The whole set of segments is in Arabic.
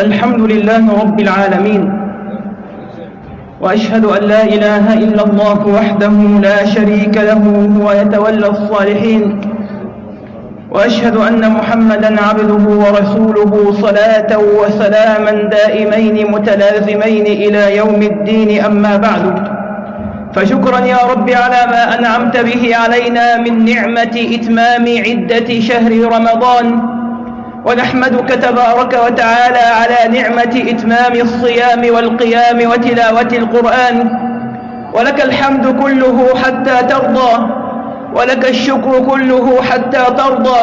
الحمد لله رب العالمين. وأشهد أن لا إله إلا الله وحده لا شريك له هو يتولى الصالحين. وأشهد أن محمدا عبده ورسوله صلاة وسلاما دائمين متلازمين إلى يوم الدين أما بعد. فشكرا يا رب على ما أنعمت به علينا من نعمة إتمام عدة شهر رمضان. ونحمدك تبارك وتعالى على نعمة إتمام الصيام والقيام وتلاوة القرآن. ولك الحمد كله حتى ترضى ولك الشكر كله حتى ترضى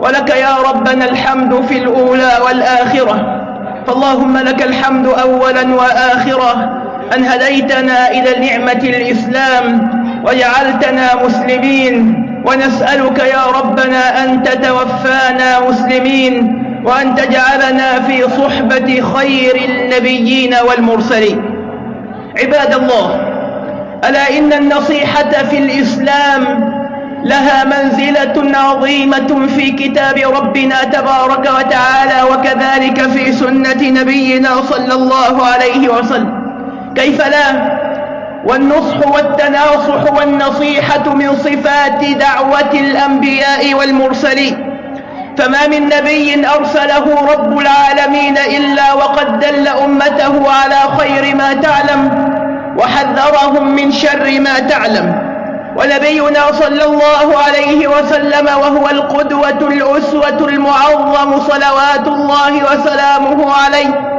ولك يا ربنا الحمد في الأولى والآخرة. فاللهم لك الحمد أولا وآخرة أن هديتنا إلى نعمة الإسلام وجعلتنا مسلمين. ونسألك يا ربنا أن تتوفانا مسلمين وأن تجعلنا في صحبة خير النبيين والمرسلين. عباد الله ألا إن النصيحة في الإسلام لها منزلة عظيمة في كتاب ربنا تبارك وتعالى وكذلك في سنة نبينا صلى الله عليه وسلم. كيف لا؟ والنصح والتناصح والنصيحة من صفات دعوة الأنبياء والمرسلين. فما من نبي أرسله رب العالمين إلا وقد دل أمته على خير ما تعلم وحذرهم من شر ما تعلم. ونبينا صلى الله عليه وسلم وهو القدوة الأسوة المعظم صلوات الله وسلامه عليه.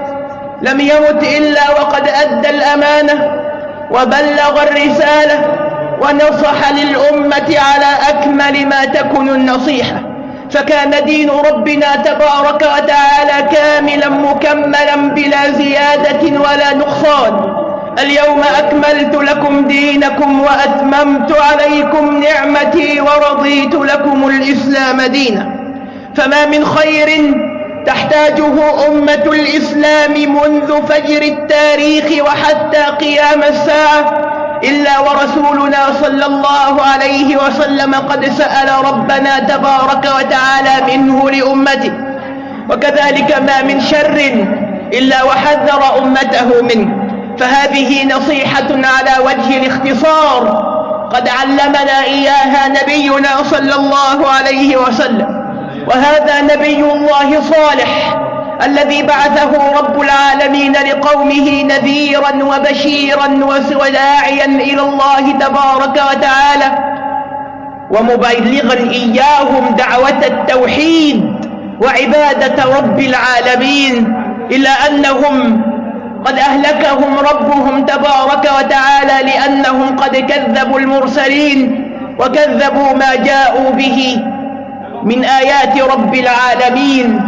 لم يمت إلا وقد أدى الأمانة وبلغ الرسالة ونصح للأمة على أكمل ما تكون النصيحة. فكان دين ربنا تبارك وتعالى كاملا مكملا بلا زيادة ولا نقصان. اليوم أكملت لكم دينكم وأتممت عليكم نعمتي ورضيت لكم الإسلام دينا. فما من خير تحتاجه أمة الإسلام منذ فجر التاريخ وحتى قيام الساعة إلا ورسولنا صلى الله عليه وسلم قد سأل ربنا تبارك وتعالى منه لأمته. وكذلك ما من شر إلا وحذر أمته منه. فهذه نصيحة على وجه الاختصار قد علمنا إياها نبينا صلى الله عليه وسلم. وهذا نبي الله صالح الذي بعثه رب العالمين لقومه نذيرا وبشيرا وداعيا إلى الله تبارك وتعالى. ومبلغا إياهم دعوة التوحيد وعبادة رب العالمين إلا أنهم قد أهلكهم ربهم تبارك وتعالى لأنهم قد كذبوا المرسلين وكذبوا ما جاءوا به. من آيات رب العالمين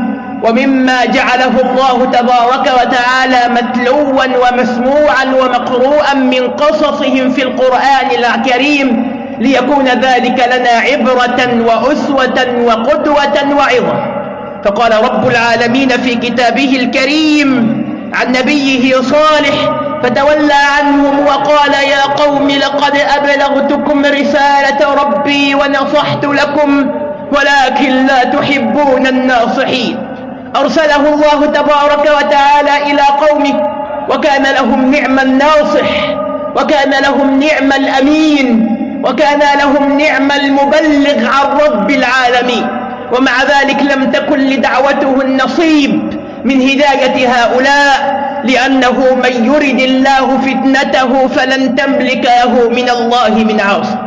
ومما جعله الله تبارك وتعالى متلوا ومسموعا ومقروءا من قصصهم في القرآن الكريم ليكون ذلك لنا عبرة وأسوة وقدوة وعظة. فقال رب العالمين في كتابه الكريم عن نبيه صالح فتولى عنهم وقال يا قوم لقد أبلغتكم رسالة ربي ونصحت لكم ولكن لا تحبون الناصحين. أرسله الله تبارك وتعالى إلى قومه وكان لهم نعم الناصح وكان لهم نعم الأمين وكان لهم نعم المبلغ عن رب العالمين. ومع ذلك لم تكن لدعوته النصيب من هداية هؤلاء لأنه من يرد الله فتنته فلن تملك له من الله من عاصم.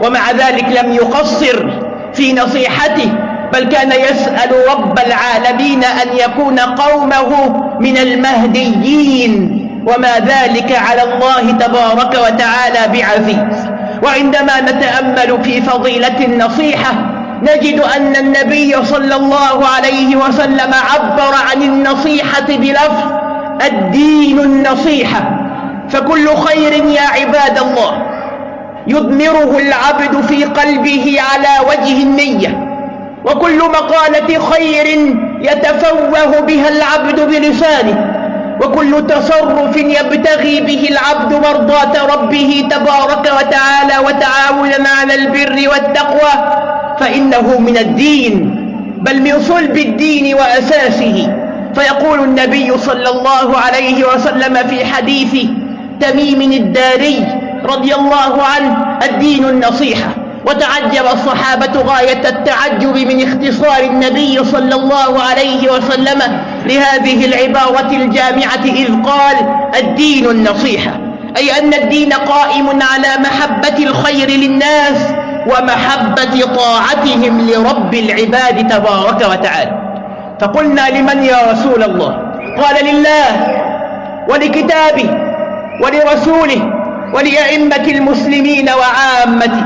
ومع ذلك لم يقصر في نصيحته بل كان يسأل رب العالمين أن يكون قومه من المهديين وما ذلك على الله تبارك وتعالى بعزيز. وعندما نتأمل في فضيلة النصيحة نجد أن النبي صلى الله عليه وسلم عبر عن النصيحة بلفظ الدين النصيحة. فكل خير يا عباد الله. يضمره العبد في قلبه على وجه النية. وكل مقالة خير يتفوه بها العبد بلسانه. وكل تصرف يبتغي به العبد مرضاة ربه تبارك وتعالى وتعاونا على البر والتقوى. فإنه من الدين بل من صلب الدين وأساسه. فيقول النبي صلى الله عليه وسلم في حديث تميم الداري رضي الله عنه الدين النصيحة. وتعجب الصحابة غاية التعجب من اختصار النبي صلى الله عليه وسلم لهذه العبارة الجامعة إذ قال الدين النصيحة. أي أن الدين قائم على محبة الخير للناس ومحبة طاعتهم لرب العباد تبارك وتعالى. فقلنا لمن يا رسول الله؟ قال لله ولكتابه ولرسوله ولأئمة المسلمين وعامته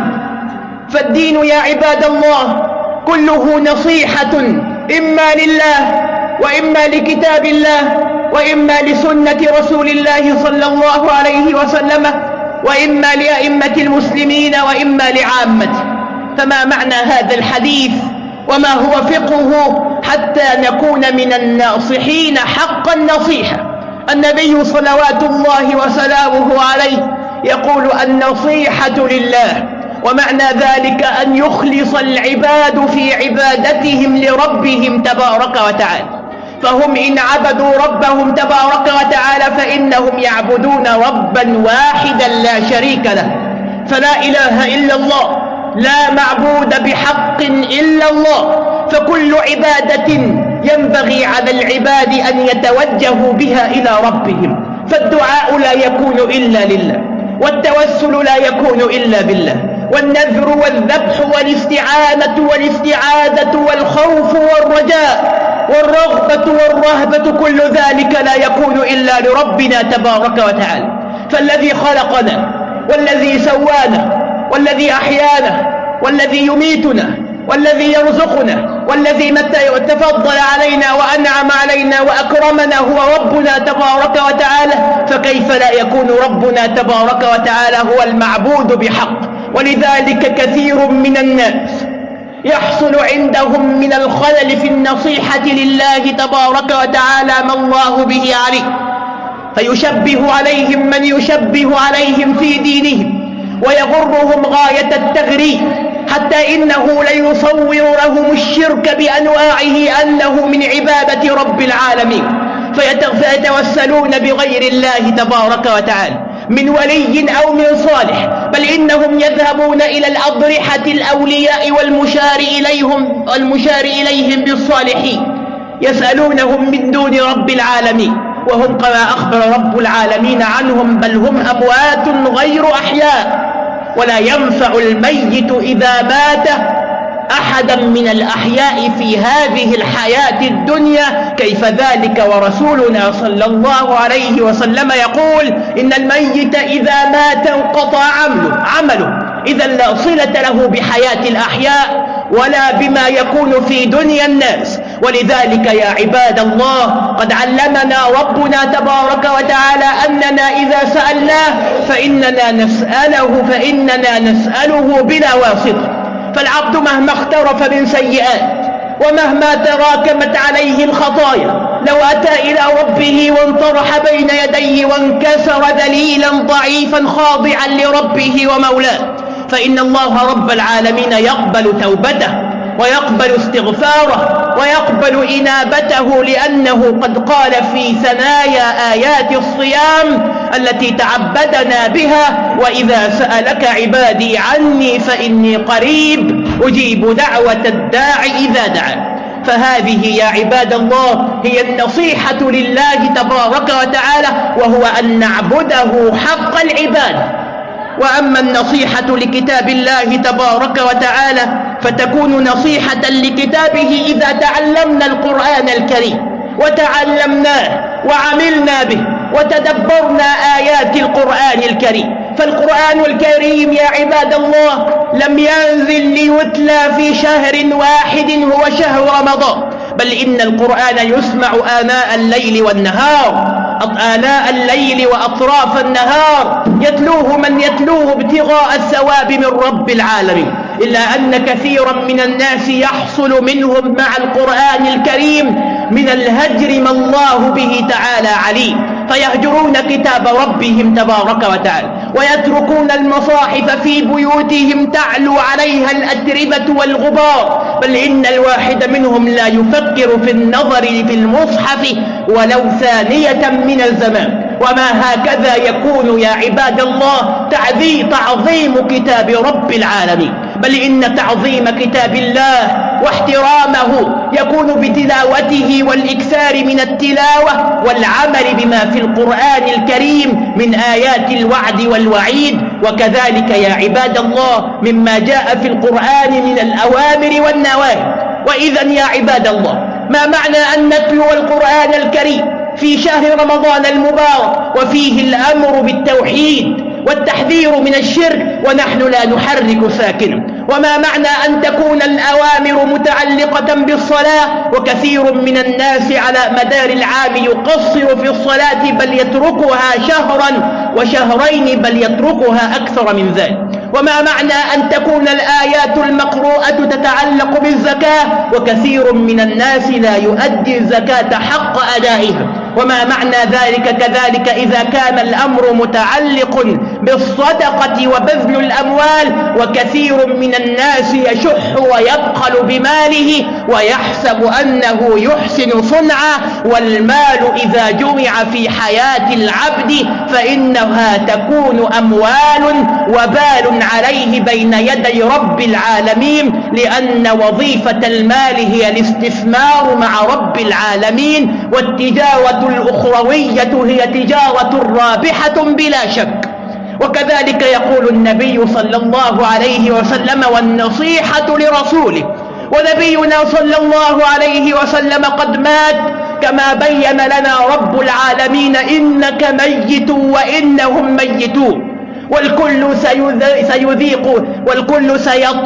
فالدين يا عباد الله كله نصيحة إما لله وإما لكتاب الله وإما لسنة رسول الله صلى الله عليه وسلم وإما لأئمة المسلمين وإما لعامته فما معنى هذا الحديث؟ وما هو فقهه حتى نكون من الناصحين؟ حق النصيحة النبي صلوات الله وسلامه عليه يقول النصيحة لله ومعنى ذلك أن يخلص العباد في عبادتهم لربهم تبارك وتعالى. فهم إن عبدوا ربهم تبارك وتعالى فإنهم يعبدون ربا واحدا لا شريك له. فلا إله إلا الله لا معبود بحق إلا الله. فكل عبادة ينبغي على العباد أن يتوجهوا بها إلى ربهم. فالدعاء لا يكون إلا لله. والتوسل لا يكون إلا بالله. والنذر والذبح والاستعانة والاستعاذة والخوف والرجاء والرغبة والرهبة كل ذلك لا يكون إلا لربنا تبارك وتعالى. فالذي خلقنا والذي سوانا والذي أحيانا والذي يميتنا والذي يرزقنا والذي متى تفضل علينا وأنعم علينا وأكرمنا هو ربنا تبارك وتعالى فكيف لا يكون ربنا تبارك وتعالى هو المعبود بحق؟ ولذلك كثير من الناس يحصل عندهم من الخلل في النصيحة لله تبارك وتعالى ما الله به عليه. فيشبه عليهم من يشبه عليهم في دينهم ويغرهم غاية التغريب. حتى إنه ليصور لهم الشرك بأنواعه أنه من عبادة رب العالمين. فيتوسلون بغير الله تبارك وتعالى من ولي أو من صالح. بل إنهم يذهبون إلى الأضرحة الأولياء والمشار إليهم, والمشار إليهم بالصالحين. يسألونهم من دون رب العالمين وهم كما أخبر رب العالمين عنهم بل هم أموات غير أحياء. ولا ينفع الميت إذا مات أحدا من الأحياء في هذه الحياة الدنيا كيف ذلك؟ ورسولنا صلى الله عليه وسلم يقول إن الميت إذا مات انقطع عمله, عمله. إذا لا صلة له بحياة الأحياء ولا بما يكون في دنيا الناس. ولذلك يا عباد الله قد علمنا ربنا تبارك وتعالى أننا إذا سألناه فإننا نسأله فإننا نسأله بلا واسطة فالعبد مهما اخترف من سيئات ومهما تراكمت عليه الخطايا لو أتى إلى ربه وانطرح بين يديه وانكسر ذليلا ضعيفا خاضعا لربه ومولاه فإن الله رب العالمين يقبل توبته ويقبل استغفاره. ويقبل إنابته لأنه قد قال في ثنايا آيات الصيام التي تعبدنا بها وإذا سألك عبادي عني فإني قريب أجيب دعوة الداع إذا دعا. فهذه يا عباد الله هي النصيحة لله تبارك وتعالى وهو أن نعبده حق العباد. وأما النصيحة لكتاب الله تبارك وتعالى فتكون نصيحة لكتابه إذا تعلمنا القرآن الكريم وتعلمناه وعملنا به وتدبرنا آيات القرآن الكريم. فالقرآن الكريم يا عباد الله لم ينزل ليتلى في شهر واحد هو شهر رمضان. بل إن القرآن يسمع آناء الليل والنهار آناء الليل وأطراف النهار. يتلوه من يتلوه ابتغاء الثواب من رب العالمين. إلا أن كثيرا من الناس يحصل منهم مع القرآن الكريم من الهجر ما الله به تعالى عليه. فيهجرون كتاب ربهم تبارك وتعالى ويتركون المصاحف في بيوتهم تعلو عليها الأتربة والغبار. بل إن الواحد منهم لا يفكر في النظر في المصحف ولو ثانية من الزمان. وما هكذا يكون يا عباد الله تعظيم كتاب رب العالمين. بل إن تعظيم كتاب الله واحترامه يكون بتلاوته والإكثار من التلاوة والعمل بما في القرآن الكريم من آيات الوعد والوعيد. وكذلك يا عباد الله مما جاء في القرآن من الأوامر والنواهي. وإذا يا عباد الله ما معنى أن نتلو القرآن الكريم في شهر رمضان المبارك وفيه الأمر بالتوحيد؟ والتحذير من الشرك ونحن لا نحرك ساكنا. وما معنى أن تكون الأوامر متعلقة بالصلاة؟ وكثير من الناس على مدار العام يقصر في الصلاة بل يتركها شهرا وشهرين بل يتركها أكثر من ذلك. وما معنى أن تكون الآيات المقروءة تتعلق بالزكاة؟ وكثير من الناس لا يؤدي الزكاة حق أدائها. وما معنى ذلك كذلك إذا كان الأمر متعلق بالصدقة وبذل الأموال وكثير من الناس يشح ويبخل بماله ويحسب أنه يحسن صنعا والمال إذا جمع في حياة العبد فإنها تكون أموال وبال عليه بين يدي رب العالمين لأن وظيفة المال هي الاستثمار مع رب العالمين والتجارة الأخروية هي تجارة رابحة بلا شك. وكذلك يقول النبي صلى الله عليه وسلم والنصيحة لرسوله. ونبينا صلى الله عليه وسلم قد مات كما بين لنا رب العالمين إنك ميت وإنهم ميتون. والكل سيذيق والكل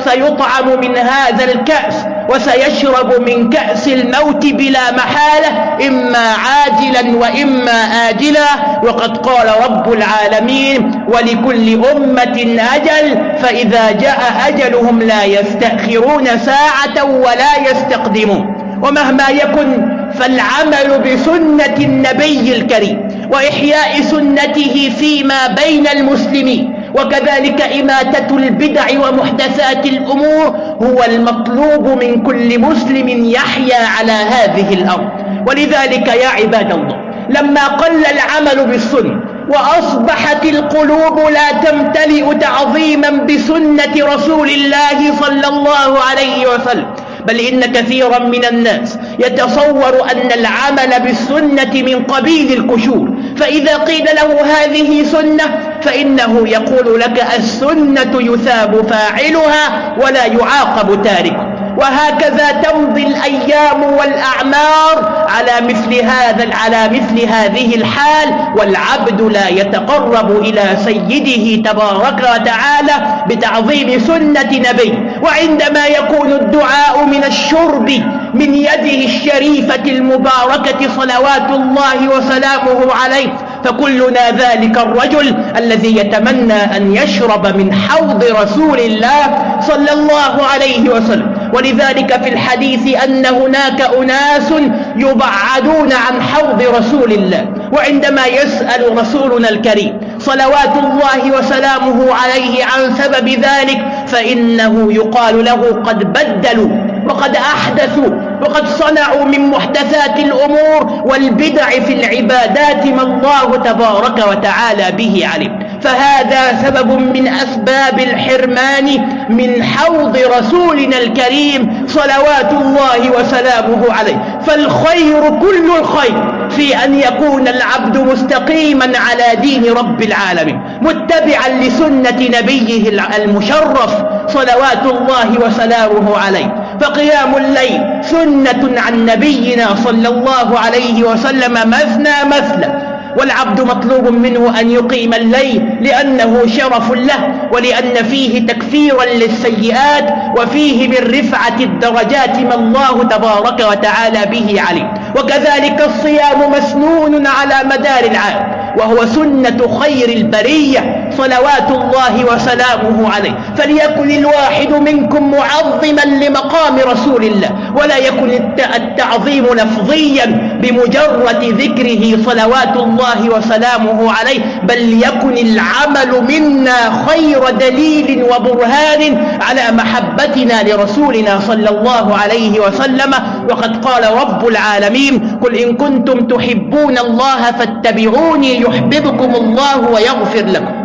سيطعم من هذا الكأس وسيشرب من كأس الموت بلا محالة إما عاجلا وإما آجلا. وقد قال رب العالمين ولكل أمة أجل فإذا جاء أجلهم لا يستأخرون ساعة ولا يستقدمون. ومهما يكن فالعمل بسنة النبي الكريم وإحياء سنته فيما بين المسلمين وكذلك إماتة البدع ومحدثات الأمور هو المطلوب من كل مسلم يحيا على هذه الأرض. ولذلك يا عباد الله لما قل العمل بالسنة وأصبحت القلوب لا تمتلئ تعظيما بسنة رسول الله صلى الله عليه وسلم بل إن كثيرا من الناس يتصور أن العمل بالسنة من قبيل الكشور. فإذا قيل له هذه سنة فإنه يقول لك السنة يثاب فاعلها ولا يعاقب تاركه. وهكذا تمضي الأيام والأعمار على مثل هذا على مثل هذه الحال والعبد لا يتقرب إلى سيده تبارك وتعالى بتعظيم سنة نبي. وعندما يكون الدعاء من الشرب من يده الشريفة المباركة صلوات الله وسلامه عليه فكلنا ذلك الرجل الذي يتمنى أن يشرب من حوض رسول الله صلى الله عليه وسلم. ولذلك في الحديث أن هناك أناس يبعدون عن حوض رسول الله وعندما يسأل رسولنا الكريم صلوات الله وسلامه عليه عن سبب ذلك فإنه يقال له قد بدلوا وقد أحدثوا وقد صنعوا من محدثات الأمور والبدع في العبادات ما الله تبارك وتعالى به علم. فهذا سبب من أسباب الحرمان من حوض رسولنا الكريم صلوات الله وسلامه عليه. فالخير كل الخير في أن يكون العبد مستقيما على دين رب العالمين متبعا لسنة نبيه المشرف صلوات الله وسلامه عليه. فقيام الليل سنة عن نبينا صلى الله عليه وسلم مثنى مثنى والعبد مطلوب منه أن يقيم الليل لأنه شرف له ولأن فيه تكفيرا للسيئات وفيه من رفعة الدرجات ما الله تبارك وتعالى به عليه. وكذلك الصيام مسنون على مدار العام وهو سنة خير البرية صلوات الله وسلامه عليه. فليكن الواحد منكم معظما لمقام رسول الله ولا يكن التعظيم لفظيا بمجرد ذكره صلوات الله وسلامه عليه بل يكن العمل منا خير دليل وبرهان على محبتنا لرسولنا صلى الله عليه وسلم. وقد قال رب العالمين قل إن كنتم تحبون الله فاتبعوني يحببكم الله ويغفر لكم.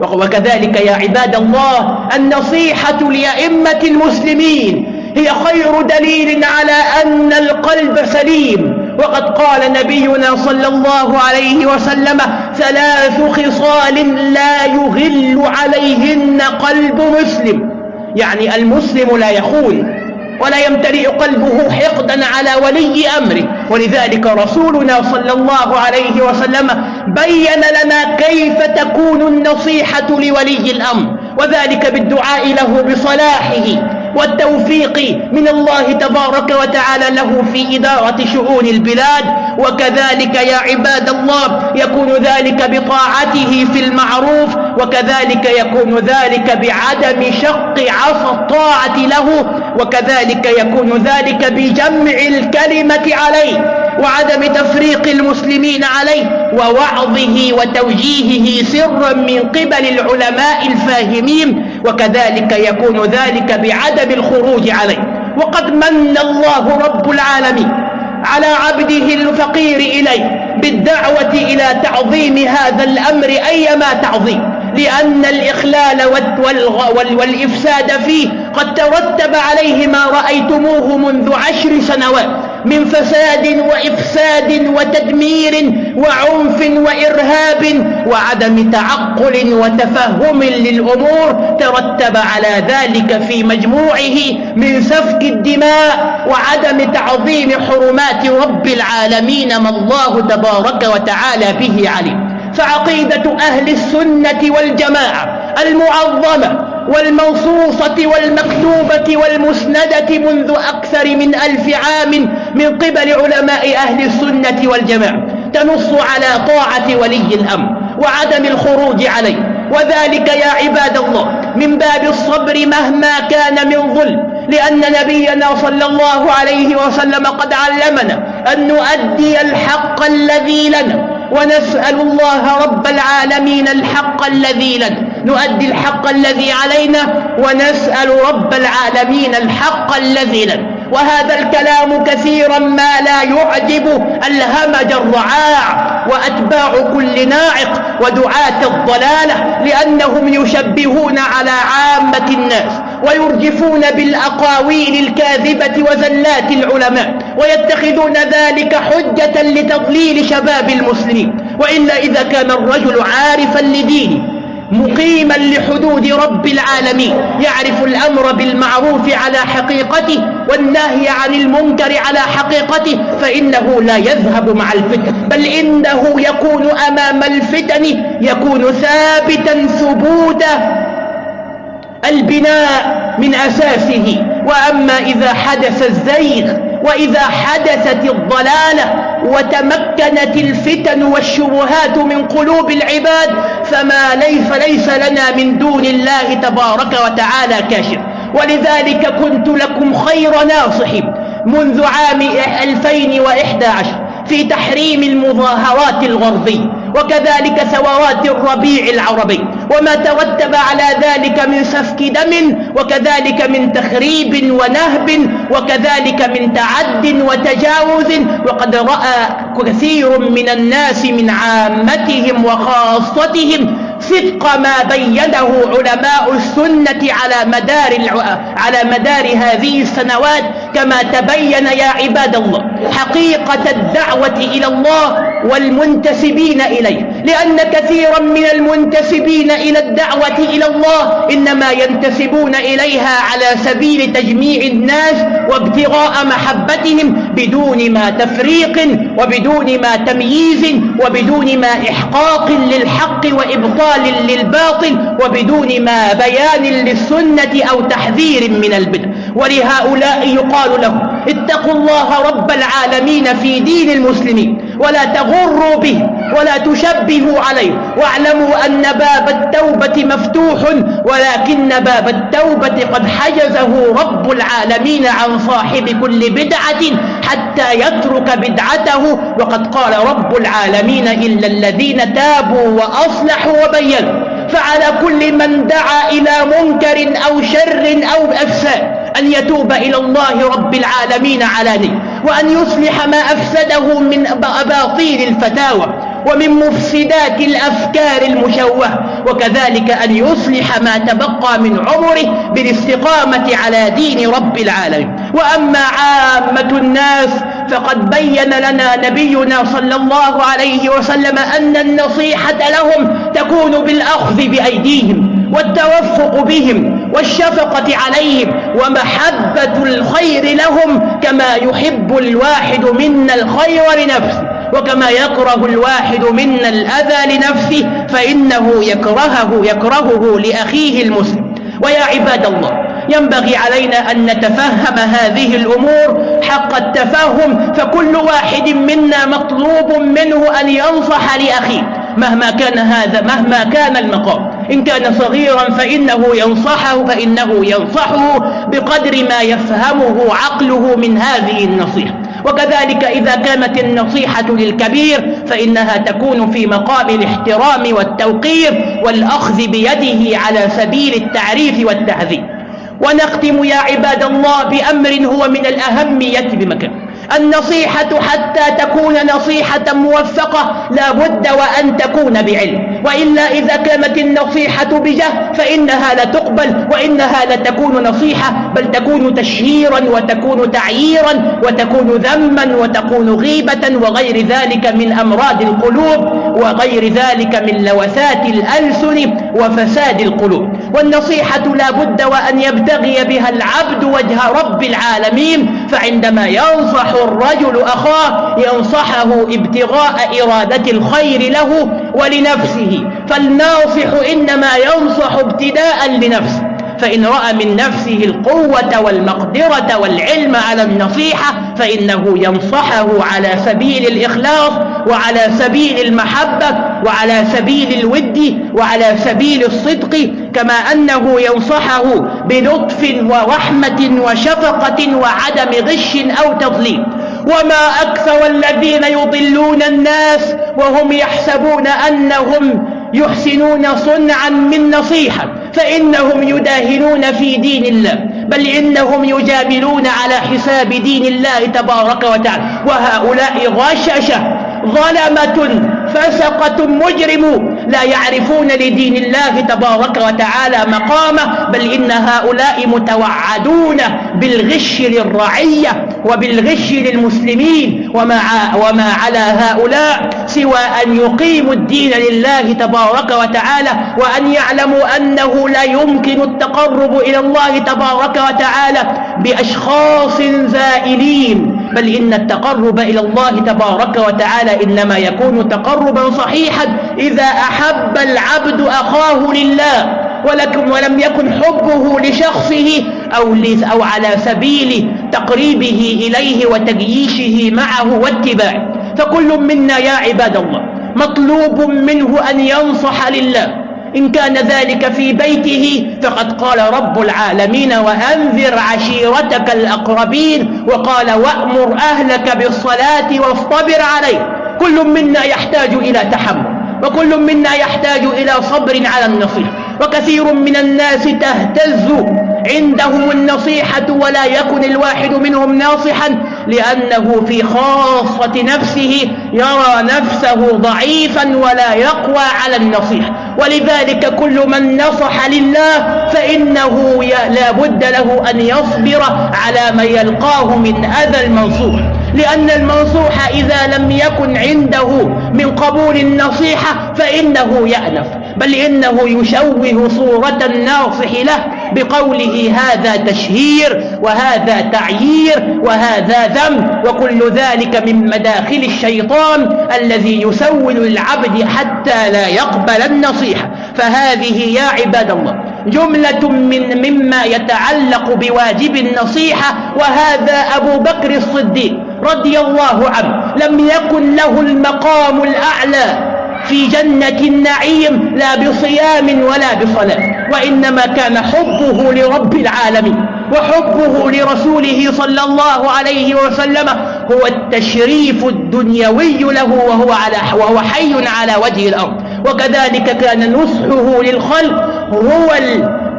وكذلك يا عباد الله النصيحة لأئمة المسلمين هي خير دليل على أن القلب سليم. وقد قال نبينا صلى الله عليه وسلم ثلاث خصال لا يغل عليهن قلب مسلم. يعني المسلم لا يخون. ولا يمتلئ قلبه حقدا على ولي أمره. ولذلك رسولنا صلى الله عليه وسلم بين لنا كيف تكون النصيحة لولي الأمر. وذلك بالدعاء له بصلاحه والتوفيق من الله تبارك وتعالى له في إدارة شؤون البلاد. وكذلك يا عباد الله يكون ذلك بطاعته في المعروف. وكذلك يكون ذلك بعدم شق عصا الطاعة له وكذلك يكون ذلك بجمع الكلمة عليه وعدم تفريق المسلمين عليه ووعظه وتوجيهه سرا من قبل العلماء الفاهمين وكذلك يكون ذلك بعدم الخروج عليه. وقد من الله رب العالمين على عبده الفقير إليه بالدعوة إلى تعظيم هذا الأمر أيما تعظيم. لأن الإخلال والإفساد فيه قد ترتب عليه ما رأيتموه منذ عشر سنوات من فساد وإفساد وتدمير وعنف وإرهاب وعدم تعقل وتفهم للأمور ترتب على ذلك في مجموعه من سفك الدماء وعدم تعظيم حرمات رب العالمين ما الله تبارك وتعالى به عليم فعقيدة أهل السنة والجماعة المعظمة والمنصوصة والمكتوبة والمسندة منذ أكثر من ألف عام من قبل علماء أهل السنة والجماعة تنص على طاعة ولي الأمر وعدم الخروج عليه. وذلك يا عباد الله من باب الصبر مهما كان من ظلم لأن نبينا صلى الله عليه وسلم قد علمنا أن نؤدي الحق الذي لنا. ونسأل الله رب العالمين الحق الذي لنا نؤدي الحق الذي علينا ونسأل رب العالمين الحق الذي لنا. وهذا الكلام كثيرا ما لا يعجب الهمج الرعاع وأتباع كل ناعق ودعاة الضلالة لأنهم يشبهون على عامة الناس. ويرجفون بالأقاويل الكاذبة وزلات العلماء ويتخذون ذلك حجة لتضليل شباب المسلمين. وإلا إذا كان الرجل عارفا لدينه مقيما لحدود رب العالمين يعرف الأمر بالمعروف على حقيقته والنهي عن المنكر على حقيقته فإنه لا يذهب مع الفتن. بل إنه يكون أمام الفتن يكون ثابتا ثبوت البناء من أساسه. وأما إذا حدث الزيغ وإذا حدثت الضلالة وتمكنت الفتن والشبهات من قلوب العباد فما ليس ليس لنا من دون الله تبارك وتعالى كاشف. ولذلك كنت لكم خير ناصح منذ عام 2011 في تحريم المظاهرات الغربية. وكذلك ثورات الربيع العربي وما ترتب على ذلك من سفك دم وكذلك من تخريب ونهب وكذلك من تعد وتجاوز وقد رأى كثير من الناس من عامتهم وخاصتهم صدق ما بينه علماء السنة على مدار على مدار هذه السنوات كما تبين يا عباد الله حقيقة الدعوة إلى الله والمنتسبين إليه. لأن كثيرا من المنتسبين إلى الدعوة إلى الله إنما ينتسبون إليها على سبيل تجميع الناس وابتغاء محبتهم بدون ما تفريق وبدون ما تمييز وبدون ما إحقاق للحق وإبطال للباطل وبدون ما بيان للسنة أو تحذير من البدع. ولهؤلاء يقال لهم اتقوا الله رب العالمين في دين المسلمين ولا تغروا به ولا تشبهوا عليه واعلموا أن باب التوبة مفتوح ولكن باب التوبة قد حجزه رب العالمين عن صاحب كل بدعة حتى يترك بدعته وقد قال رب العالمين إلا الذين تابوا وأصلحوا وبينوا فعلى كل من دعا إلى منكر أو شر أو أفساد أن يتوب إلى الله رب العالمين علانية وأن يصلح ما أفسده من أباطيل الفتاوى ومن مفسدات الأفكار المشوهة وكذلك أن يصلح ما تبقى من عمره بالاستقامة على دين رب العالمين. وأما عامة الناس فقد بين لنا نبينا صلى الله عليه وسلم أن النصيحة لهم تكون بالأخذ بأيديهم والتوفق بهم والشفقة عليهم ومحبة الخير لهم كما يحب الواحد منا الخير لنفسه وكما يكره الواحد منا الأذى لنفسه فإنه يكرهه يكرهه لأخيه المسلم ويا عباد الله ينبغي علينا أن نتفهم هذه الأمور حق التفهم فكل واحد منا مطلوب منه أن ينصح لأخيه. مهما كان هذا مهما كان المقام. إن كان صغيرا فإنه ينصحه فإنه ينصحه بقدر ما يفهمه عقله من هذه النصيحة. وكذلك إذا كانت النصيحة للكبير فإنها تكون في مقام الاحترام والتوقير والأخذ بيده على سبيل التعريف والتهذيب ونختم يا عباد الله بأمر هو من الأهمية بمكان. النصيحة حتى تكون نصيحة موفقة لا بد وأن تكون بعلم. وإلا إذا كانت النصيحة بجه فإنها لا تقبل وإنها لا تكون نصيحة بل تكون تشهيرا وتكون تعييرا وتكون ذما وتكون غيبة وغير ذلك من أمراض القلوب وغير ذلك من لوثات الألسن. وفساد القلوب. والنصيحة لا بد وأن يبتغي بها العبد وجه رب العالمين فعندما ينصح الرجل أخاه ينصحه ابتغاء إرادة الخير له ولنفسه. فالناصح إنما ينصح ابتداء لنفسه. فإن رأى من نفسه القوة والمقدرة والعلم على النصيحة فإنه ينصحه على سبيل الإخلاص وعلى سبيل المحبة وعلى سبيل الود وعلى سبيل الصدق كما أنه ينصحه بلطف ورحمة وشفقة وعدم غش أو تضليل. وما أكثر الذين يضلون الناس وهم يحسبون أنهم يحسنون صنعا من نصيحة. فإنهم يداهنون في دين الله بل إنهم يجاملون على حساب دين الله تبارك وتعالى. وهؤلاء غششة ظلمة فسقة مجرم لا يعرفون لدين الله تبارك وتعالى مقامه بل إن هؤلاء متوعدون بالغش للرعية وبالغش للمسلمين وما, وما على هؤلاء سوى أن يقيموا الدين لله تبارك وتعالى وأن يعلموا أنه لا يمكن التقرب إلى الله تبارك وتعالى بأشخاص زائلين. بل إن التقرب إلى الله تبارك وتعالى إنما يكون تقربا صحيحا. إذا أحب العبد أخاه لله ولكم ولم يكن حبه لشخصه أو, أو على سبيل تقريبه إليه وتجييشه معه واتباعه. فكل منا يا عباد الله مطلوب منه أن ينصح لله. إن كان ذلك في بيته فقد قال رب العالمين وأنذر عشيرتك الأقربين وقال وأمر أهلك بالصلاة واصطبر عليه كل منا يحتاج إلى تحمل وكل منا يحتاج إلى صبر على النصيحة. وكثير من الناس تهتز عندهم النصيحة ولا يكن الواحد منهم ناصحا. لأنه في خاصة نفسه يرى نفسه ضعيفا ولا يقوى على النصيحة ولذلك كل من نصح لله فإنه لا بد له أن يصبر على ما يلقاه من أذى المنصوح. لأن المنصوح إذا لم يكن عنده من قبول النصيحة فإنه يأنف. بل إنه يشوه صورة الناصح له. بقوله هذا تشهير وهذا تعيير وهذا ذم وكل ذلك من مداخل الشيطان الذي يسول العبد حتى لا يقبل النصيحة. فهذه يا عباد الله جملة من مما يتعلق بواجب النصيحة وهذا أبو بكر الصديق رضي الله عنه لم يكن له المقام الأعلى. في جنة النعيم لا بصيام ولا بصلاة وإنما كان حبه لرب العالمين وحبه لرسوله صلى الله عليه وسلم هو التشريف الدنيوي له وهو, على وهو حي على وجه الأرض. وكذلك كان نصحه للخلق هو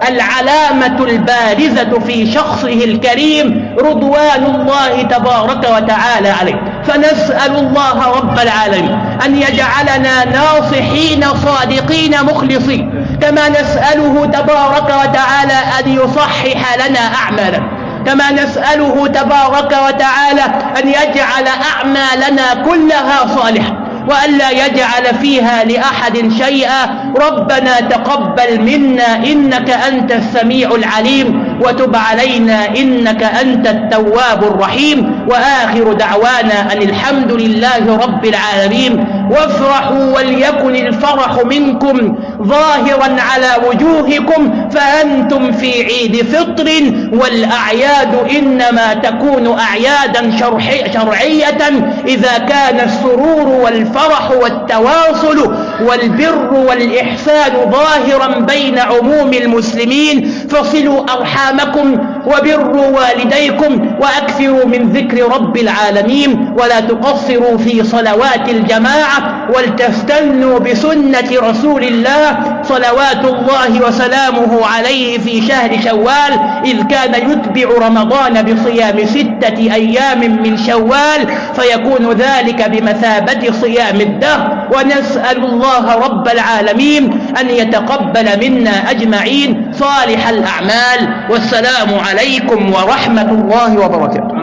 العلامة البارزة في شخصه الكريم رضوان الله تبارك وتعالى عليه. فنسأل الله رب العالمين أن يجعلنا ناصحين صادقين مخلصين كما نسأله تبارك وتعالى أن يصحح لنا أعمالنا كما نسأله تبارك وتعالى أن يجعل أعمالنا كلها صالحة وألا يجعل فيها لأحد شيئا. ربنا تقبل منا إنك أنت السميع العليم. وتب علينا إنك أنت التواب الرحيم. وآخر دعوانا أن الحمد لله رب العالمين. وافرحوا وليكن الفرح منكم ظاهرا على وجوهكم. فأنتم في عيد فطر والأعياد إنما تكون أعيادا شرعية إذا كان السرور والفرح والتواصل والبر والإحسان ظاهرا بين عموم المسلمين فصلوا أرحامكم وبروا والديكم وأكثروا من ذكر رب العالمين ولا تقصروا في صلوات الجماعة ولتستنوا بسنة رسول الله صلوات الله وسلامه عليه في شهر شوال إذ كان يتبع رمضان بصيام ستة أيام من شوال فيكون ذلك بمثابة صيام الدهر ونسأل الله رب العالمين أن يتقبل منا أجمعين صالح الأعمال والسلام عليكم ورحمة الله وبركاته.